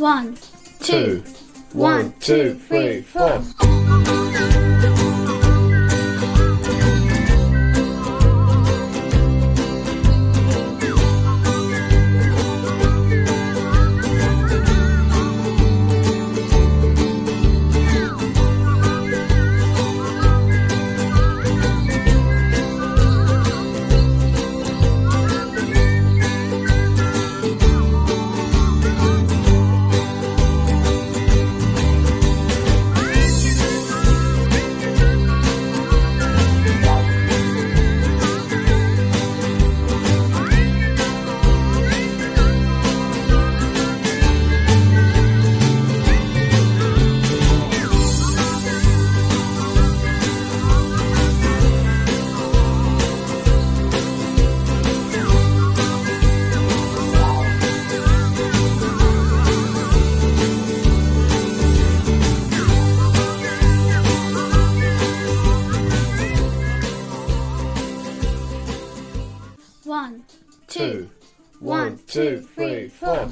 One, two, One, two, three, four. One, two, Two. One, two, three, four.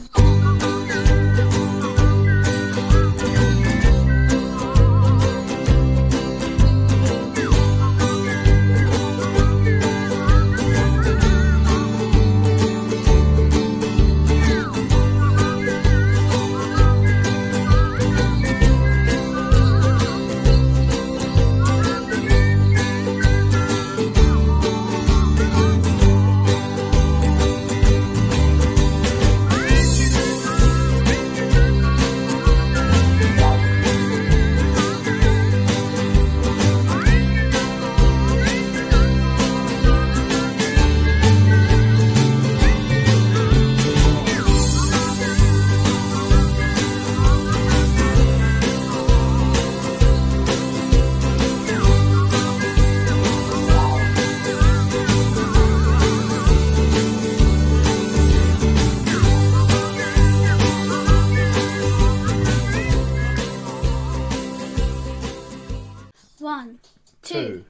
One, two. Two.